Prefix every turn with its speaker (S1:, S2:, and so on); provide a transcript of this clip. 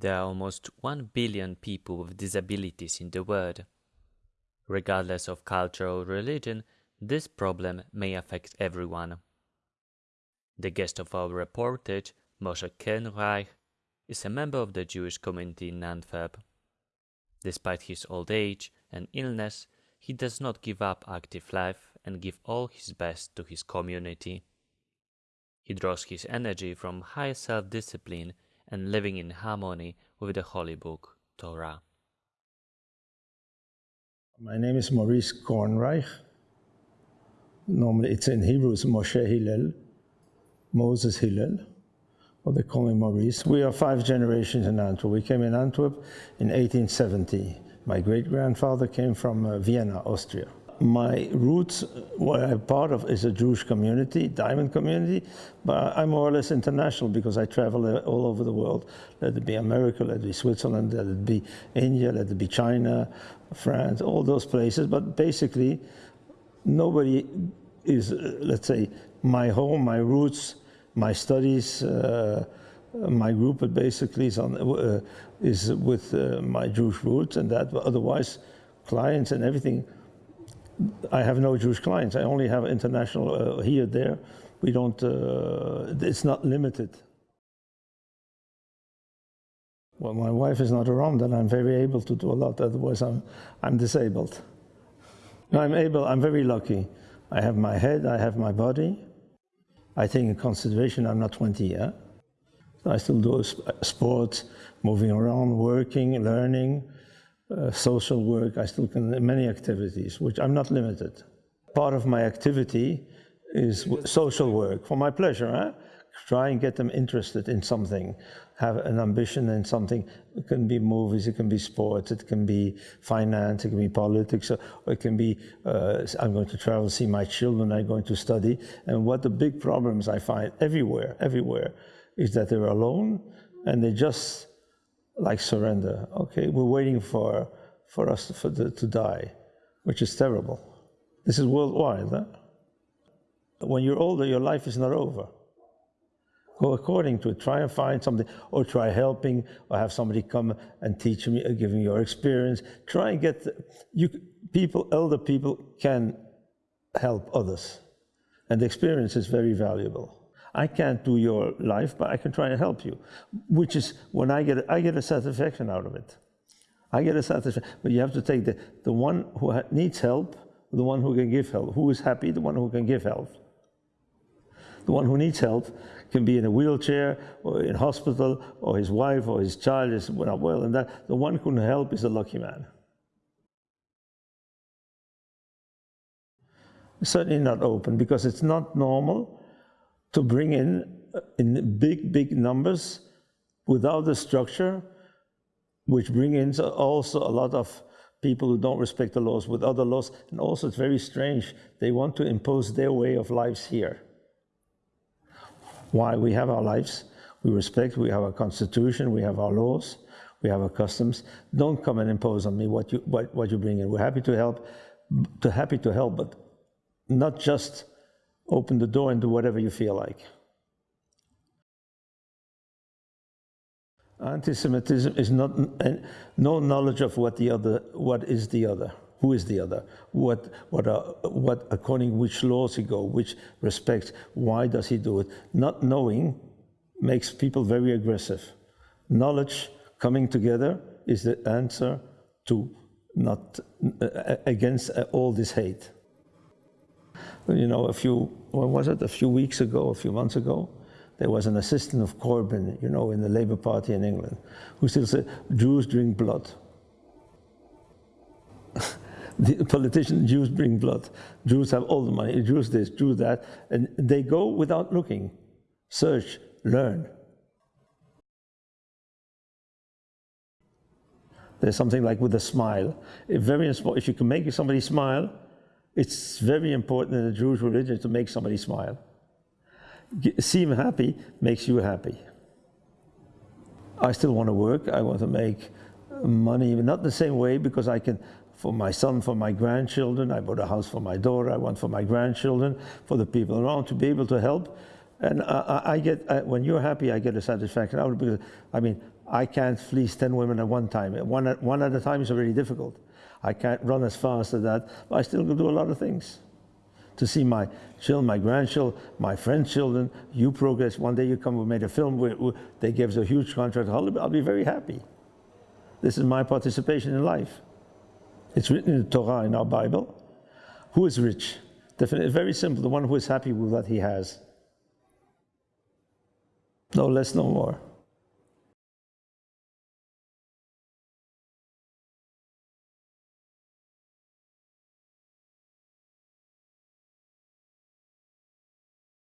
S1: There are almost 1 billion people with disabilities in the world. Regardless of culture or religion, this problem may affect everyone. The guest of our reportage, Moshe Kernreich, is a member of the Jewish community in Antwerp. Despite his old age and illness, he does not give up active life and give all his best to his community. He draws his energy from high self-discipline and living in harmony with the holy book, Torah.
S2: My name is Maurice Kornreich. Normally it's in Hebrew, it's Moshe Hillel, Moses Hillel, or they call me Maurice. We are five generations in Antwerp. We came in Antwerp in 1870. My great-grandfather came from uh, Vienna, Austria my roots, what I'm part of, is a Jewish community, diamond community, but I'm more or less international because I travel all over the world. Let it be America, let it be Switzerland, let it be India, let it be China, France, all those places. But basically, nobody is, uh, let's say, my home, my roots, my studies, uh, my group basically is, on, uh, is with uh, my Jewish roots and that, But otherwise clients and everything I have no Jewish clients. I only have international uh, here, there. We don't, uh, it's not limited. Well, my wife is not around and I'm very able to do a lot, otherwise I'm, I'm disabled. I'm able, I'm very lucky. I have my head, I have my body. I take in consideration I'm not 20 yet. I still do sports, moving around, working, learning, uh, social work, I still can, many activities, which I'm not limited. Part of my activity is social work for my pleasure. Try and get them interested in something, have an ambition in something. It can be movies, it can be sports, it can be finance, it can be politics, or it can be uh, I'm going to travel, see my children, I'm going to study. And what the big problems I find everywhere, everywhere, is that they're alone and they just like surrender. Okay, we're waiting for, for us to, for the, to die, which is terrible. This is worldwide. Huh? When you're older, your life is not over. Go according to it. Try and find something, or try helping, or have somebody come and teach me, uh, giving your experience. Try and get you people, elder people can help others, and the experience is very valuable. I can't do your life, but I can try and help you, which is when I get, I get a satisfaction out of it. I get a satisfaction, but you have to take the, the one who needs help, the one who can give help. Who is happy? The one who can give help. The one who needs help can be in a wheelchair or in hospital, or his wife or his child is not well, and that the one who can help is a lucky man. Certainly not open because it's not normal to bring in uh, in big, big numbers without the structure, which bring in also a lot of people who don't respect the laws with other laws. And also it's very strange, they want to impose their way of lives here. Why? We have our lives, we respect, we have our constitution, we have our laws, we have our customs. Don't come and impose on me what you, what, what you bring in. We're happy to help, to happy to help, but not just open the door and do whatever you feel like. Anti-Semitism is not no knowledge of what the other, what is the other, who is the other, what, what, uh, what according which laws he go, which respects, why does he do it. Not knowing makes people very aggressive. Knowledge coming together is the answer to not uh, against uh, all this hate you know, a few, when was it, a few weeks ago, a few months ago, there was an assistant of Corbyn, you know, in the Labour Party in England, who still said, Jews drink blood. the politicians, Jews drink blood. Jews have all the money, Jews this, Jews that, and they go without looking. Search, learn. There's something like with a smile. If, very, if you can make somebody smile, it's very important in the Jewish religion to make somebody smile. Seem happy makes you happy. I still want to work. I want to make money, not the same way because I can, for my son, for my grandchildren, I bought a house for my daughter, I want for my grandchildren, for the people around to be able to help. And I, I get, I, when you're happy, I get a satisfaction out of it because, I mean, I can't fleece 10 women at one time. One at, one at a time is already difficult. I can't run as fast as that, but I still can do a lot of things. To see my children, my grandchildren, my friends' children, you progress. One day you come, we made a film, where, they gave us a huge contract. I'll, I'll be very happy. This is my participation in life. It's written in the Torah, in our Bible. Who is rich? Definitely, very simple. The one who is happy with what he has. No less, no more.